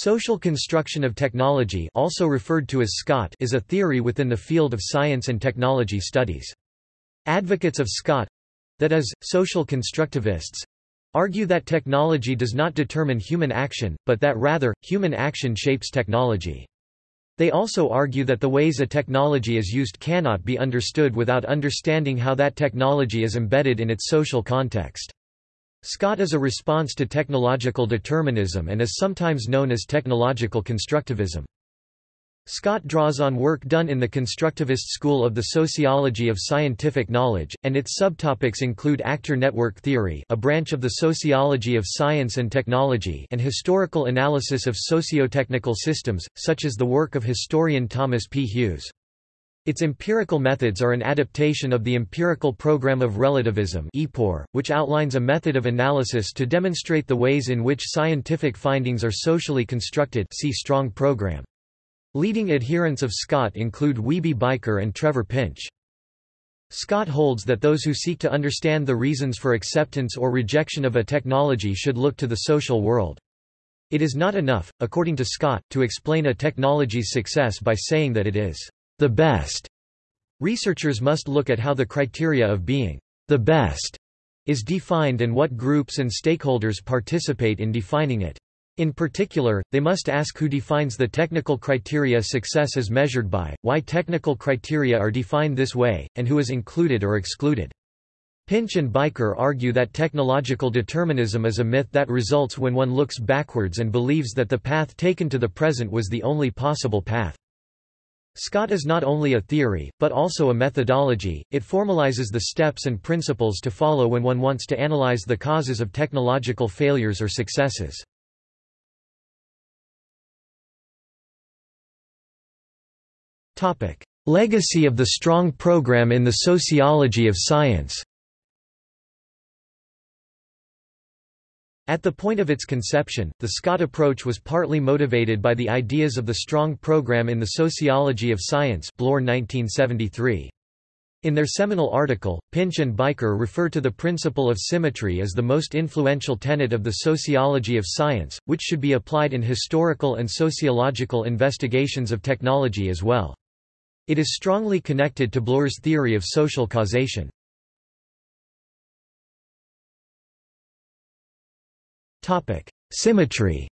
Social construction of technology also referred to as SCOT is a theory within the field of science and technology studies. Advocates of SCOT—that is, social constructivists—argue that technology does not determine human action, but that rather, human action shapes technology. They also argue that the ways a technology is used cannot be understood without understanding how that technology is embedded in its social context. SCOT is a response to technological determinism and is sometimes known as technological constructivism. SCOT draws on work done in the constructivist school of the sociology of scientific knowledge, and its subtopics include actor network theory a branch of the sociology of science and technology and historical analysis of socio-technical systems, such as the work of historian Thomas P. Hughes. Its empirical methods are an adaptation of the empirical program of relativism which outlines a method of analysis to demonstrate the ways in which scientific findings are socially constructed see strong program. Leading adherents of SCOT include Wiebe Bijker and Trevor Pinch. SCOT holds that those who seek to understand the reasons for acceptance or rejection of a technology should look to the social world. It is not enough, according to SCOT, to explain a technology's success by saying that it is the best. Researchers must look at how the criteria of being the best is defined and what groups and stakeholders participate in defining it. In particular, they must ask who defines the technical criteria success is measured by, why technical criteria are defined this way, and who is included or excluded. Pinch and Bijker argue that technological determinism is a myth that results when one looks backwards and believes that the path taken to the present was the only possible path. SCOT is not only a theory, but also a methodology, it formalizes the steps and principles to follow when one wants to analyze the causes of technological failures or successes. Legacy of the strong program in the sociology of science At the point of its conception, the SCOT approach was partly motivated by the ideas of the Strong Program in the Sociology of Science Bloor 1973. In their seminal article, Pinch and Bijker refer to the principle of symmetry as the most influential tenet of the sociology of science, which should be applied in historical and sociological investigations of technology as well. It is strongly connected to Bloor's theory of social causation. Symmetry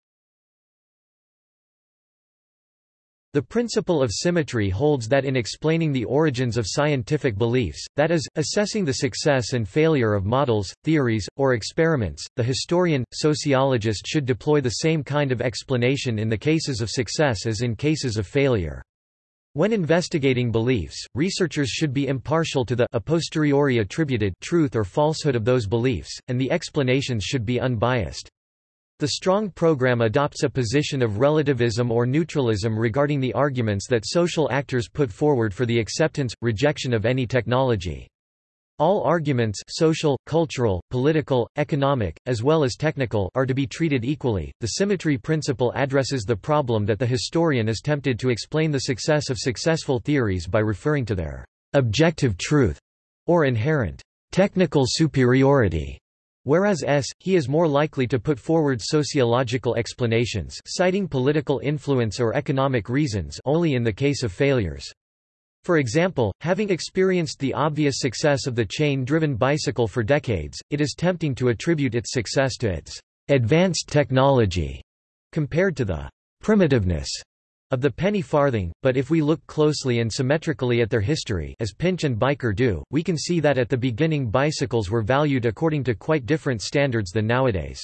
The principle of symmetry holds that in explaining the origins of scientific beliefs, that is, assessing the success and failure of models, theories, or experiments, the historian, sociologist should deploy the same kind of explanation in the cases of success as in cases of failure. When investigating beliefs, researchers should be impartial to the a posteriori attributed truth or falsehood of those beliefs, and the explanations should be unbiased. The Strong program adopts a position of relativism or neutralism regarding the arguments that social actors put forward for the acceptance, rejection of any technology. All arguments social, cultural, political, economic, as well as technical are to be treated equally. The symmetry principle addresses the problem that the historian is tempted to explain the success of successful theories by referring to their objective truth or inherent technical superiority Whereas s, he is more likely to put forward sociological explanations citing political influence or economic reasons only in the case of failures. For example, having experienced the obvious success of the chain-driven bicycle for decades, it is tempting to attribute its success to its advanced technology compared to the primitiveness of the penny farthing, but if we look closely and symmetrically at their history as Pinch and Bijker do, we can see that at the beginning bicycles were valued according to quite different standards than nowadays.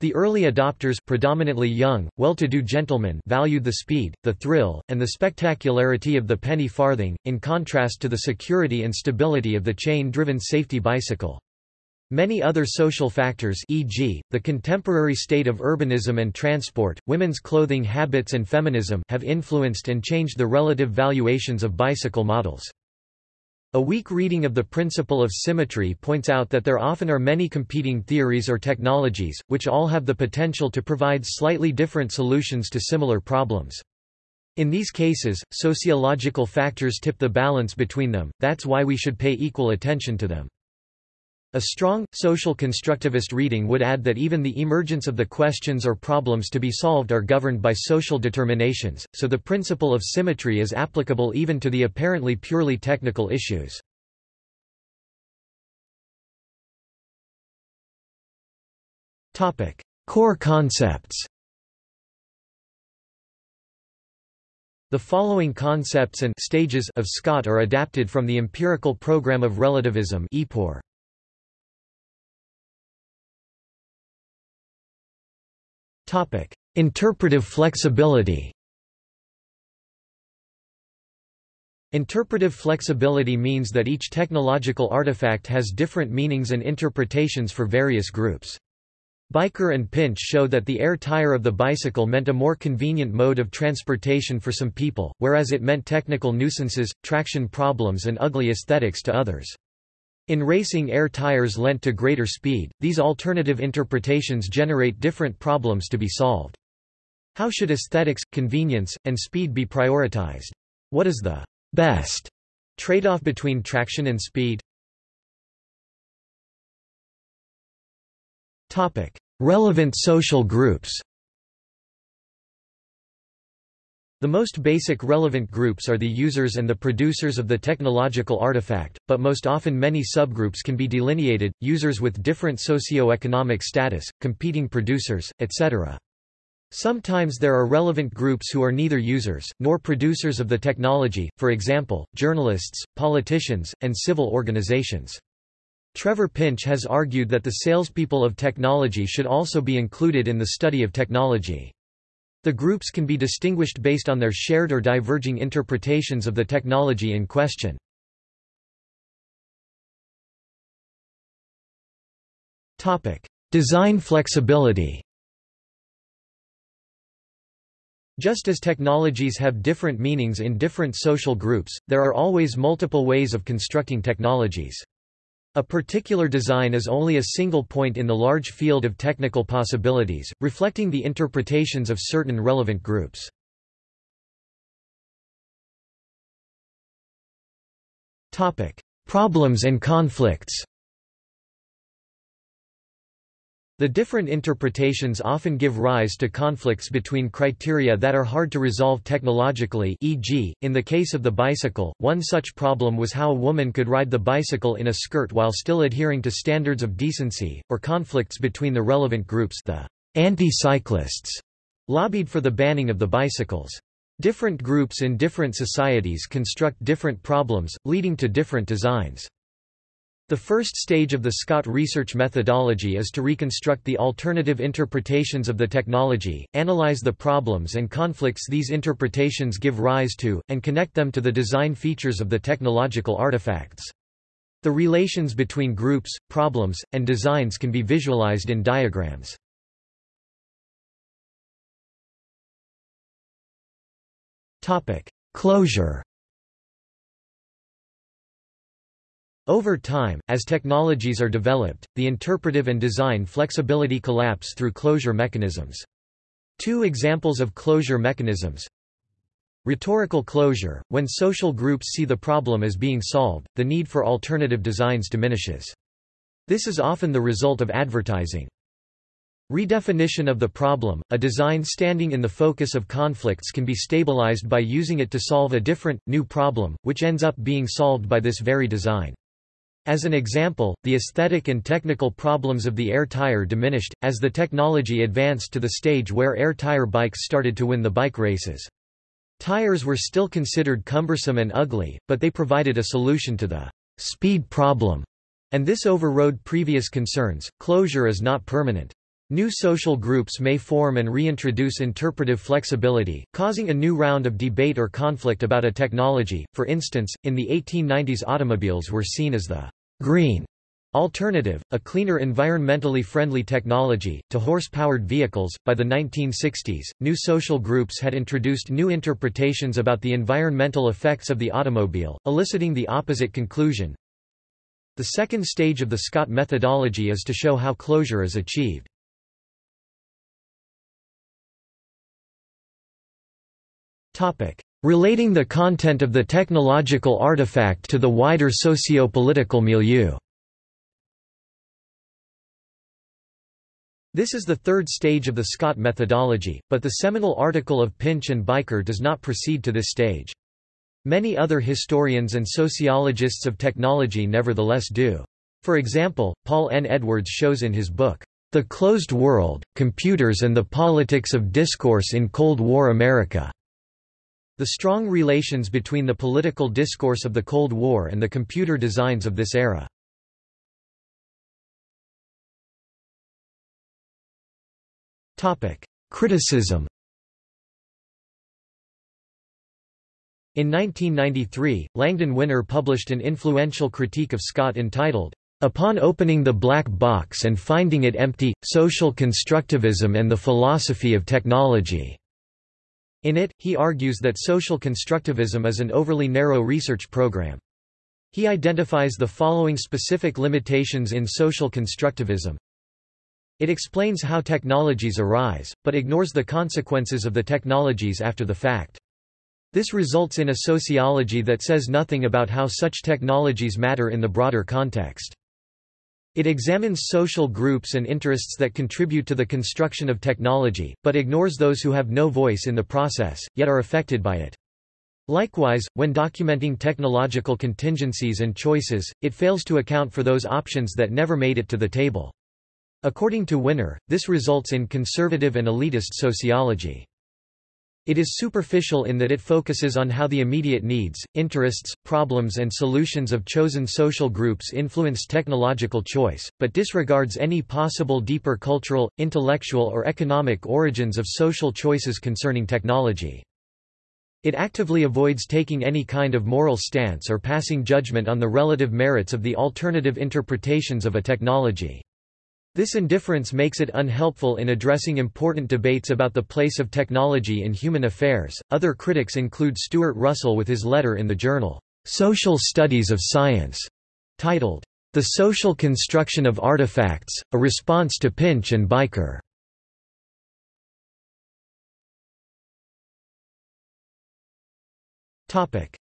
The early adopters predominantly young, well-to-do gentlemen valued the speed, the thrill, and the spectacularity of the penny farthing, in contrast to the security and stability of the chain-driven safety bicycle. Many other social factors e.g., the contemporary state of urbanism and transport, women's clothing habits and feminism have influenced and changed the relative valuations of bicycle models. A weak reading of the principle of symmetry points out that there often are many competing theories or technologies, which all have the potential to provide slightly different solutions to similar problems. In these cases, sociological factors tip the balance between them, that's why we should pay equal attention to them. A strong, social constructivist reading would add that even the emergence of the questions or problems to be solved are governed by social determinations, so the principle of symmetry is applicable even to the apparently purely technical issues. Core concepts The following concepts and stages of SCOT are adapted from the Empirical Program of Relativism EPOR. Interpretive flexibility Interpretive flexibility means that each technological artifact has different meanings and interpretations for various groups. Bijker and Pinch show that the air tire of the bicycle meant a more convenient mode of transportation for some people, whereas it meant technical nuisances, traction problems and ugly aesthetics to others. In racing air tires lent to greater speed, these alternative interpretations generate different problems to be solved. How should aesthetics, convenience, and speed be prioritized? What is the best trade-off between traction and speed? Relevant social groups. The most basic relevant groups are the users and the producers of the technological artifact, but most often many subgroups can be delineated, users with different socio-economic status, competing producers, etc. Sometimes there are relevant groups who are neither users, nor producers of the technology, for example, journalists, politicians, and civil organizations. Trevor Pinch has argued that the salespeople of technology should also be included in the study of technology. The groups can be distinguished based on their shared or diverging interpretations of the technology in question. Design flexibility Just as technologies have different meanings in different social groups, there are always multiple ways of constructing technologies. A particular design is only a single point in the large field of technical possibilities, reflecting the interpretations of certain relevant groups. Problems and conflicts The different interpretations often give rise to conflicts between criteria that are hard to resolve technologically e.g., in the case of the bicycle, one such problem was how a woman could ride the bicycle in a skirt while still adhering to standards of decency, or conflicts between the relevant groups the anti-cyclists lobbied for the banning of the bicycles. Different groups in different societies construct different problems, leading to different designs. The first stage of the SCOT research methodology is to reconstruct the alternative interpretations of the technology, analyze the problems and conflicts these interpretations give rise to, and connect them to the design features of the technological artifacts. The relations between groups, problems, and designs can be visualized in diagrams. Closure Over time, as technologies are developed, the interpretive and design flexibility collapse through closure mechanisms. Two examples of closure mechanisms Rhetorical closure – When social groups see the problem as being solved, the need for alternative designs diminishes. This is often the result of advertising. Redefinition of the problem – A design standing in the focus of conflicts can be stabilized by using it to solve a different, new problem, which ends up being solved by this very design. As an example, the aesthetic and technical problems of the air tire diminished, as the technology advanced to the stage where air tire bikes started to win the bike races. Tires were still considered cumbersome and ugly, but they provided a solution to the speed problem, and this overrode previous concerns. Closure is not permanent. New social groups may form and reintroduce interpretive flexibility, causing a new round of debate or conflict about a technology. For instance, in the 1890s automobiles were seen as the green alternative, a cleaner environmentally friendly technology, to horse-powered vehicles. By the 1960s, new social groups had introduced new interpretations about the environmental effects of the automobile, eliciting the opposite conclusion. The second stage of the SCOT methodology is to show how closure is achieved. Relating the content of the technological artifact to the wider socio-political milieu This is the third stage of the SCOT methodology, but the seminal article of Pinch and Bijker does not proceed to this stage. Many other historians and sociologists of technology nevertheless do. For example, Paul N. Edwards shows in his book, The Closed World, Computers and the Politics of Discourse in Cold War America, the strong relations between the political discourse of the Cold War and the computer designs of this era. Criticism In 1993, Langdon Winner published an influential critique of SCOT entitled, Upon opening the black box and finding it empty, Social Constructivism and the Philosophy of Technology. In it, he argues that social constructivism is an overly narrow research program. He identifies the following specific limitations in social constructivism. It explains how technologies arise, but ignores the consequences of the technologies after the fact. This results in a sociology that says nothing about how such technologies matter in the broader context. It examines social groups and interests that contribute to the construction of technology, but ignores those who have no voice in the process, yet are affected by it. Likewise, when documenting technological contingencies and choices, it fails to account for those options that never made it to the table. According to Winner, this results in conservative and elitist sociology. It is superficial in that it focuses on how the immediate needs, interests, problems and solutions of chosen social groups influence technological choice, but disregards any possible deeper cultural, intellectual or economic origins of social choices concerning technology. It actively avoids taking any kind of moral stance or passing judgment on the relative merits of the alternative interpretations of a technology. This indifference makes it unhelpful in addressing important debates about the place of technology in human affairs. Other critics include Stewart Russell with his letter in the journal, Social Studies of Science, titled, The Social Construction of Artifacts, a Response to Pinch and Bijker.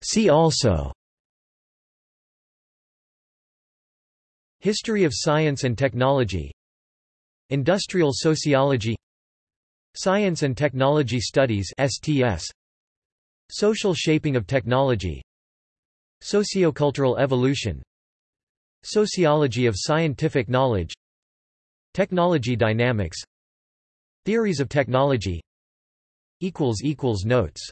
See also History of Science and Technology Industrial Sociology Science and Technology Studies STS Social Shaping of Technology Sociocultural Evolution Sociology of Scientific Knowledge Technology Dynamics Theories of Technology Notes